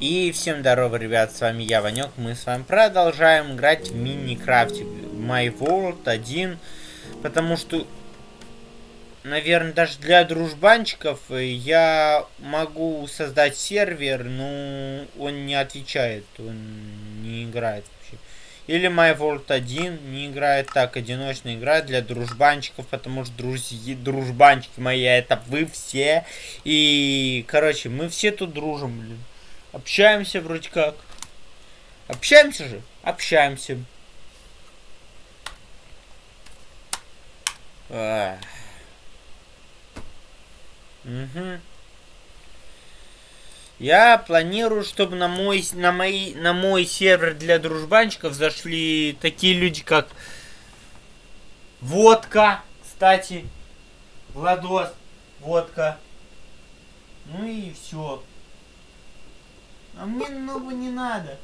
И всем здорово, ребят, с вами я, Ванек. Мы с вами продолжаем играть в Миникрафте My World 1. Потому что, наверное, даже для дружбанчиков я могу создать сервер, но он не отвечает, он не играет вообще. Или My World 1 не играет так, одиночная игра для дружбанчиков, потому что друзья, дружбанчики мои, это вы все. И, короче, мы все тут дружим, блин. Общаемся вроде как. Общаемся же? Общаемся. Угу. Я планирую, чтобы на мой, на, мои, на мой сервер для дружбанчиков зашли такие люди, как Водка, кстати, Владос, Водка. Ну и все. А мне много не надо.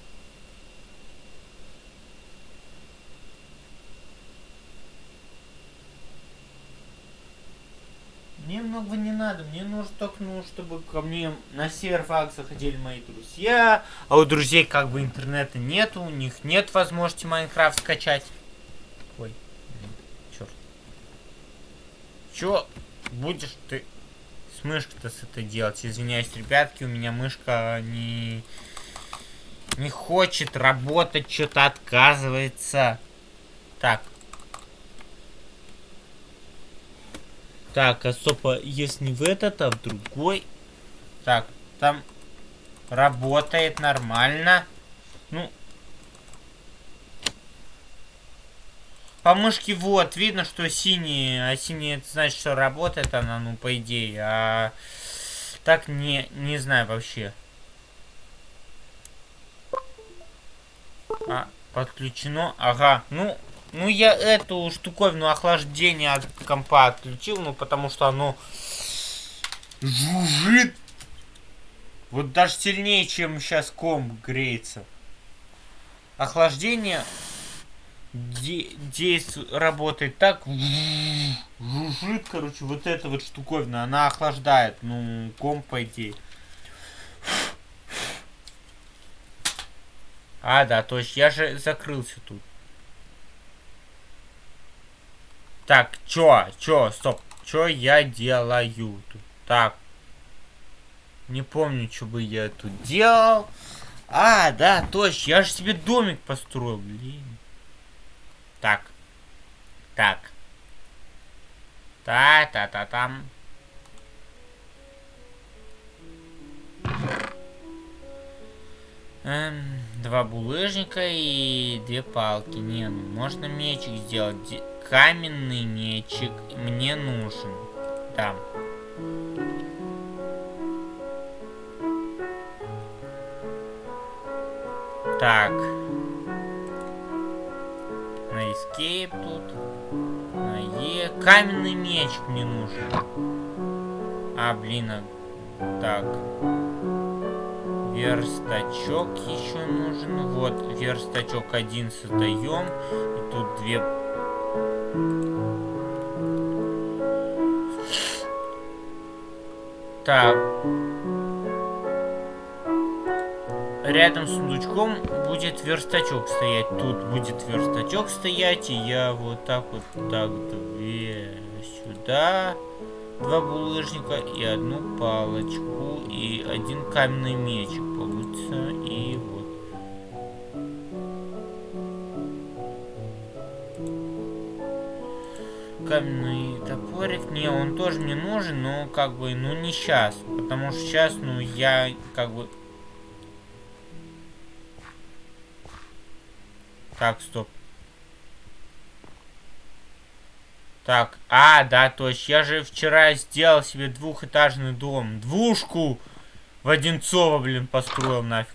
Мне много не надо, мне нужно только, ну, чтобы ко мне на серфак заходили мои друзья, а у друзей как бы интернета нету, у них нет возможности Майнкрафт скачать. Ой, черт. Чё будешь ты мышкой-то с этой делать? Извиняюсь, ребятки, у меня мышка не... Не хочет работать, что-то отказывается. Так. Так, особо, если не в этот, а в другой. Так, там работает нормально. Ну, По мышке вот, видно, что синий, а синий это значит, что работает она, ну, по идее, а так не, не знаю вообще. А, подключено, ага, ну, ну я эту штуковину охлаждения от компа отключил, ну, потому что оно жужжит. Вот даже сильнее, чем сейчас комп греется. Охлаждение действует, работает так, жужжит, короче, вот эта вот штуковина, она охлаждает, ну, комп, по. А, да, то есть я же закрылся тут. Так, чё, чё, стоп, чё я делаю тут? Так. Не помню, что бы я тут делал. А, да, точно, я же себе домик построил, блин. Так. Так. Та-та-та-там. Эм, два булыжника и две палки. Не, ну можно мечик сделать. Каменный мечик мне нужен. Да. Так escape тут. На Е. Каменный меч мне нужен. А, блин, а... так. Верстачок еще нужен. Вот, верстачок один создаем. И тут две... Так. рядом с сундучком будет верстачок стоять. Тут будет верстачок стоять, и я вот так вот, так, две сюда, два булыжника и одну палочку, и один каменный мечик получится, и вот. Каменный топорик, не, он тоже мне нужен, но как бы, ну не сейчас, потому что сейчас, ну я как бы Так, стоп. Так, а, да, точно. Я же вчера сделал себе двухэтажный дом. Двушку в Одинцово, блин, построил нафиг.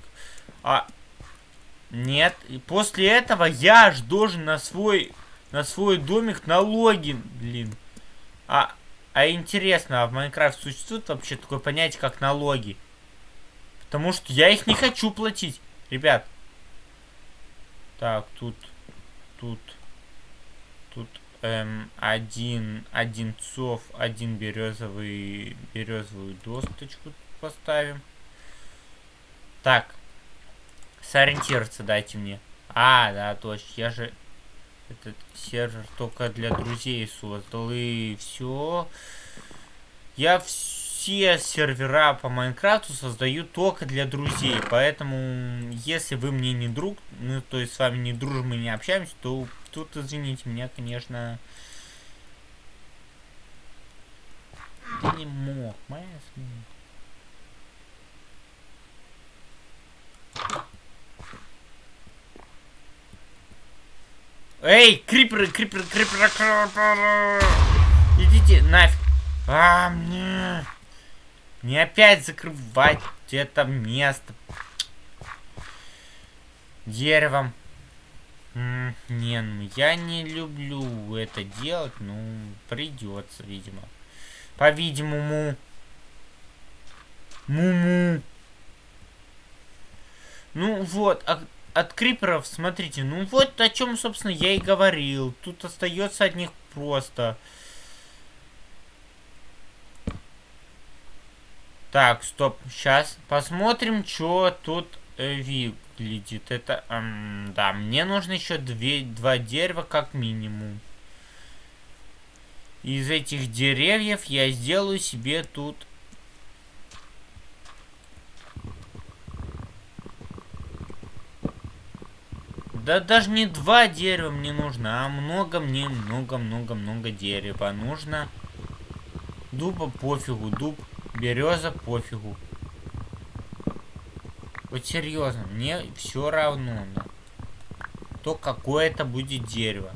А, нет. И после этого я ж должен на свой, на свой домик налоги, блин. А, а интересно, а в Майнкрафт существует вообще такое понятие, как налоги? Потому что я их не хочу платить, ребят. Так, тут, тут, тут эм, один одинцов, один березовый, березовую досточку поставим. Так. Сориентироваться дайте мне. А, да, точно. Я же этот сервер только для друзей создал. И все. Я все сервера по Майнкрафту создаю только для друзей. Поэтому, если вы мне не друг, ну, то есть с вами не дружим и не общаемся, то тут, извините меня, конечно... Ты не мог, моя Эй, криперы, криперы, криперы, криперы. Идите нафиг. А, мне... Не опять закрывать это место. Деревом. не, ну я не люблю это делать, ну придется, видимо. По-видимому. Муму. Ну вот, а от криперов, смотрите, ну вот о чем, собственно, я и говорил. Тут остается от них просто. Так, стоп, сейчас посмотрим, что тут э, выглядит. Это, эм, да, мне нужно еще две, два дерева как минимум. Из этих деревьев я сделаю себе тут Да даже не два дерева мне нужно, а много мне, много-много-много дерева нужно. Дуба пофигу, дуб, береза пофигу. Вот серьезно, мне все равно. Да. То какое это будет дерево.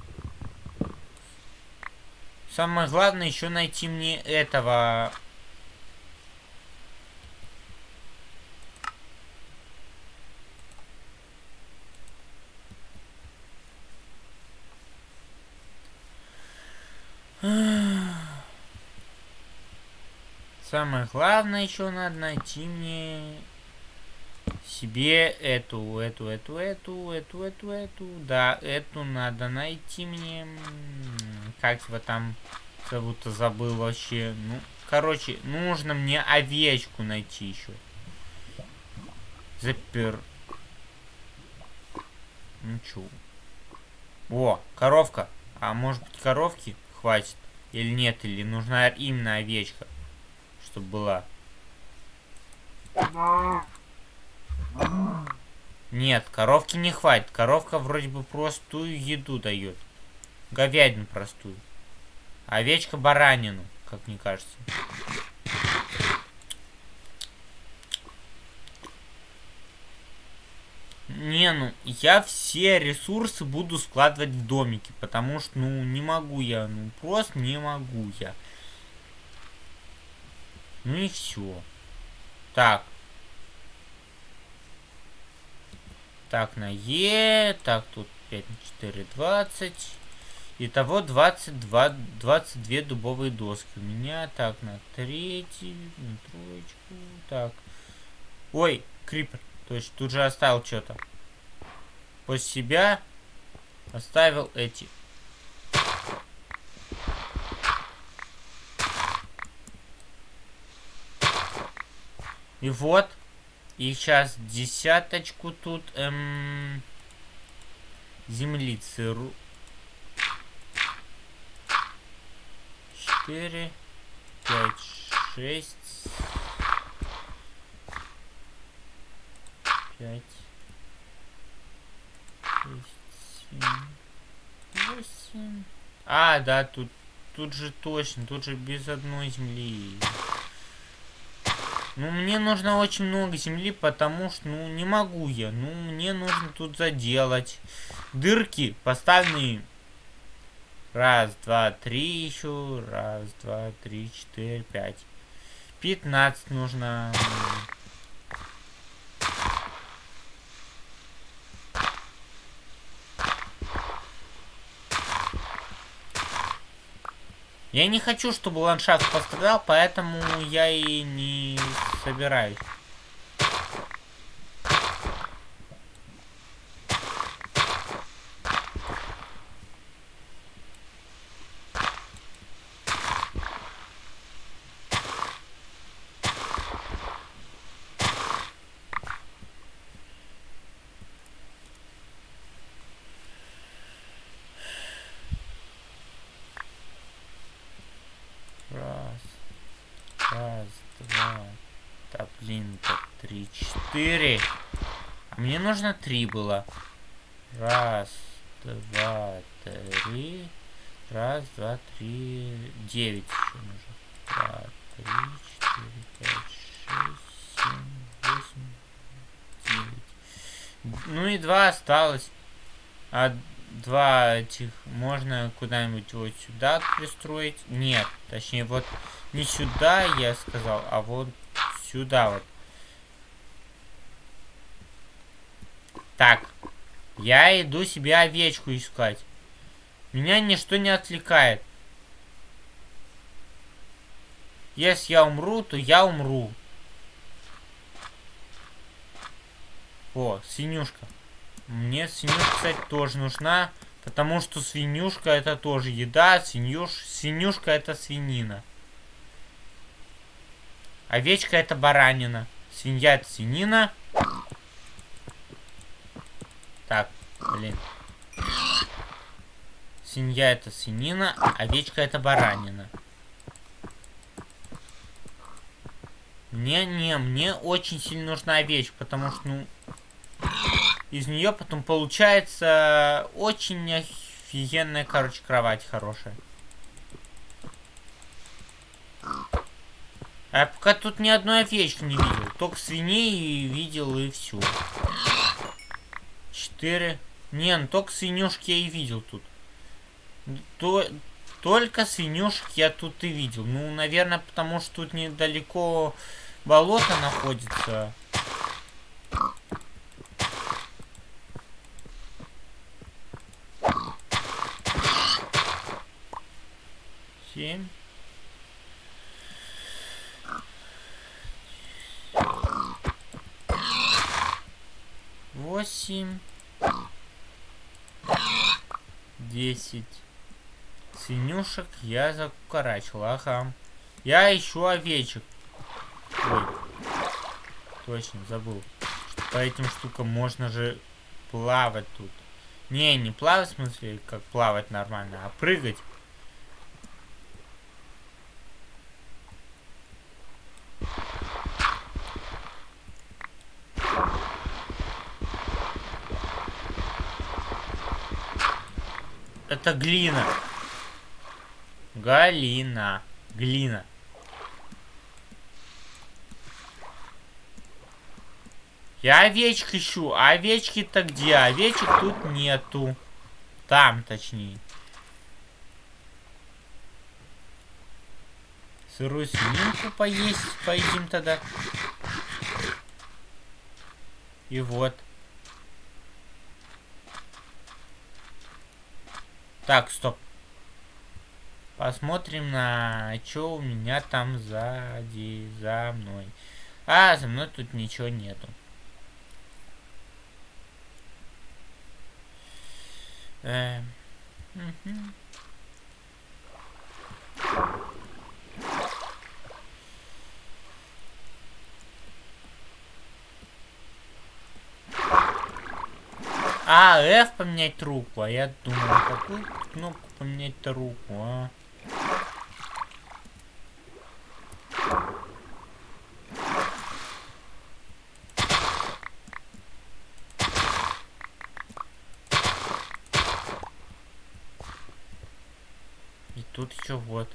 Самое главное еще найти мне этого Самое главное еще надо найти мне себе эту, эту, эту, эту, эту, эту, эту. Да, эту надо найти мне. Как его там зовут-то забыл вообще. Ну, короче, нужно мне овечку найти еще. Запер. Ну чё. О, коровка. А может быть коровки хватит? Или нет, или нужна именно овечка чтобы была. Нет, коровки не хватит. Коровка вроде бы простую еду дает. Говядину простую. Овечка баранину, как мне кажется. Не, ну, я все ресурсы буду складывать в домики, потому что, ну, не могу я, ну, просто не могу я. Ну и все. Так. Так, на Е. Так, тут 5 на 4, 20. Итого 22, 22 дубовые доски. У меня так, на третий, на троечку. Так. Ой, крипер. То есть тут же оставил что-то. После себя оставил эти И вот. И сейчас десяточку тут эм, землицы. Четыре, пять, шесть, пять, шесть, семь, восемь. А, да, тут, тут же точно, тут же без одной земли. Ну, мне нужно очень много земли, потому что, ну, не могу я. Ну, мне нужно тут заделать. Дырки поставленные. Раз, два, три еще. Раз, два, три, четыре, пять. Пятнадцать нужно. Я не хочу, чтобы ландшафт пострадал, поэтому я и не собираюсь. Четыре. Мне нужно три было. Раз, два, три. Раз, два, три. Девять еще нужно. Два, три, четыре, пять, шесть, семь, восемь, девять. Ну и два осталось. А два этих можно куда-нибудь вот сюда пристроить? Нет, точнее вот не сюда я сказал, а вот сюда вот. Так, я иду себе овечку искать. Меня ничто не отвлекает. Если я умру, то я умру. О, свинюшка. Мне свинюшка, кстати, тоже нужна. Потому что свинюшка это тоже еда. Свинюш... Свинюшка это свинина. Овечка это баранина. Свинья это свинина. Так, блин. Свинья это свинина, овечка это баранина. Мне, не, мне очень сильно нужна овечка, потому что, ну, из нее потом получается очень офигенная, короче, кровать хорошая. А пока тут ни одной овечки не видел. Только свиней видел и все. Четыре. Не, ну только свинюшки я и видел тут. То, только свинюшек я тут и видел. Ну, наверное, потому что тут недалеко болото находится. Семь. Восемь. Десять. Свинюшек я закукарачил, ага. Я ищу овечек. Ой. Точно, забыл. Что по этим штукам можно же плавать тут. Не, не плавать, в смысле, как плавать нормально, а прыгать. Это глина. Галина. Глина. Я овечек ищу. Овечки-то где? Овечек тут нету. Там, точнее. Сырую свининку поесть, поедим тогда. И вот. Так, стоп. Посмотрим на что у меня там сзади, за мной. А, за мной тут ничего нету. Э, угу. А, F поменять руку. А я думал, какую кнопку поменять-то руку, а? И тут еще вот.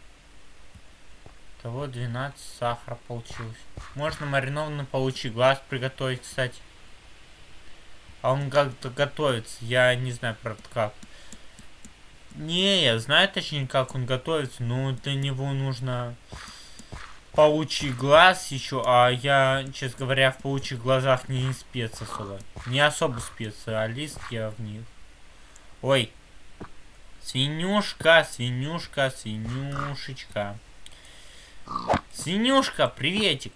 Того 12 сахара получилось. Можно маринованный паучий глаз приготовить, кстати. А он как-то готовится. Я не знаю, правда, как. Не, я знаю точнее, как он готовится, но для него нужно паучий глаз еще, а я, честно говоря, в паучьих глазах не спец особо. Не особо специалист я в них. Ой. Свинюшка, свинюшка, свинюшечка. Свинюшка, приветик.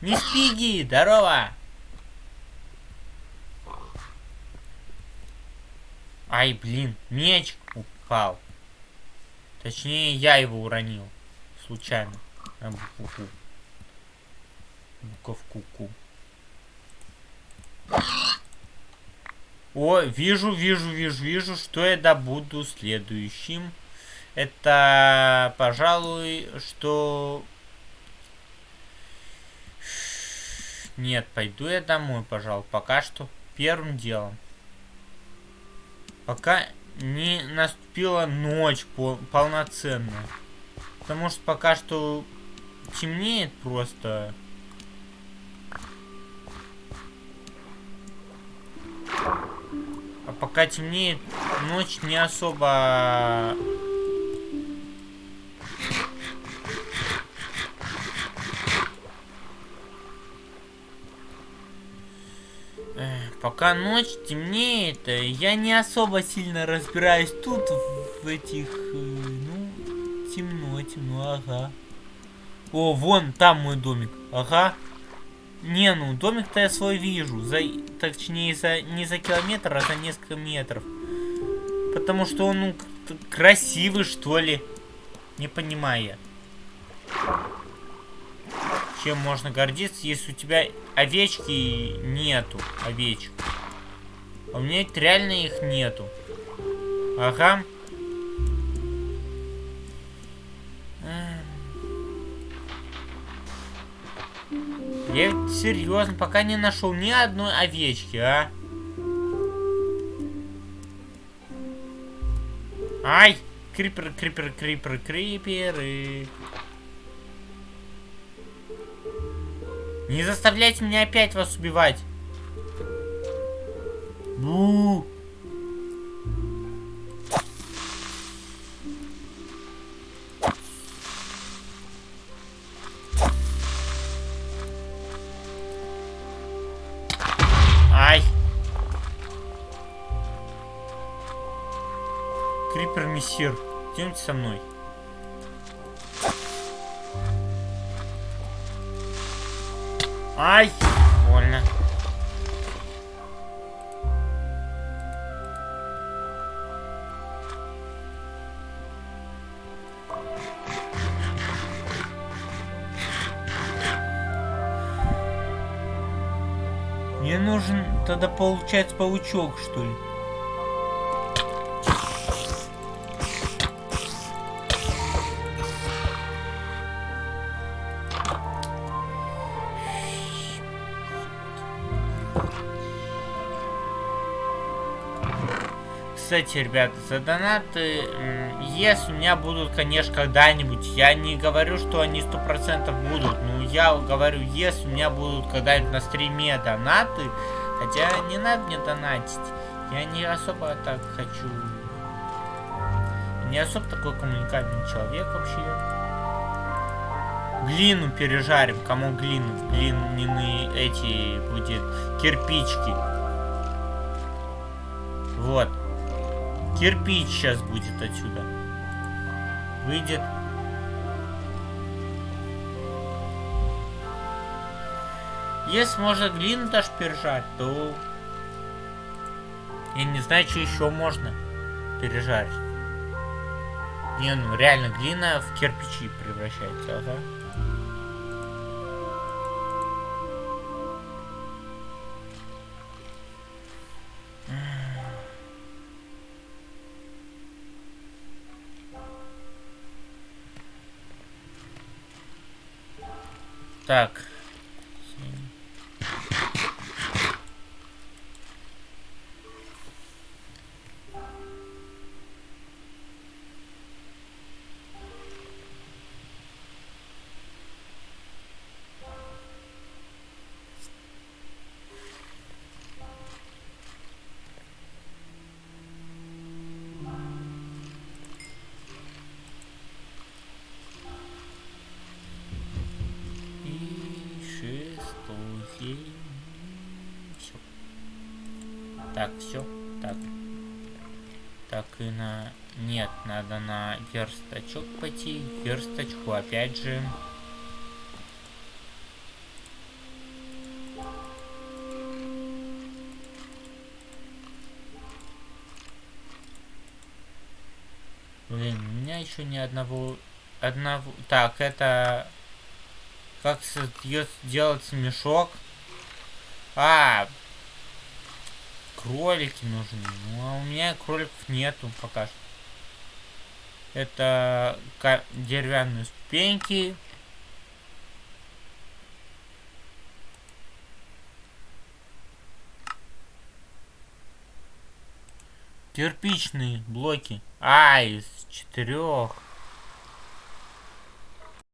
Не спиги, здорово! Ай, блин, меч упал. Точнее, я его уронил. Случайно. На букву Буковку ку. О, вижу, вижу, вижу, вижу, что я добуду следующим. Это, пожалуй, что... Нет, пойду я домой, пожалуй, пока что первым делом. Пока не наступила ночь пол полноценная. Потому что пока что темнеет просто. А пока темнеет, ночь не особо... Пока ночь темнеет, я не особо сильно разбираюсь тут, в этих... Э, ну, темно, темно, ага. О, вон, там мой домик, ага. Не, ну домик-то я свой вижу. За, точнее, за, не за километр, а за несколько метров. Потому что он ну, красивый, что ли. Не понимаю я. Чем можно гордиться, если у тебя овечки нету. Овечек. А у меня реально их нету. Ага. Я серьезно, пока не нашел ни одной овечки, а? Ай! Криперы, криперы, криперы, криперы. Не заставляйте меня опять вас убивать. Бу. мессир. Идемте со мной. Ай! Больно. Мне нужен тогда получается паучок, что ли? Кстати, ребята, за донаты, если у меня будут, конечно, когда-нибудь, я не говорю, что они сто процентов будут, но я говорю, если у меня будут когда-нибудь на стриме донаты, хотя не надо мне донатить, я не особо так хочу, не особо такой коммуникабельный человек вообще. Глину пережарим, кому глину, глиняные эти будет кирпички. Вот. Кирпич сейчас будет отсюда. Выйдет. Если можно глину даже пережарить, то... Я не знаю, что еще можно пережарить. Не, ну реально глина в кирпичи превращается, ага. Так. Так, все. Так. Так и на... Нет, надо на верстачок пойти. Версточку опять же. Блин, у меня еще ни одного... Одного... Так, это... Как делается мешок? А, кролики нужны. Ну, а у меня кроликов нету пока что. Это деревянные ступеньки. Кирпичные блоки. А, из четырех.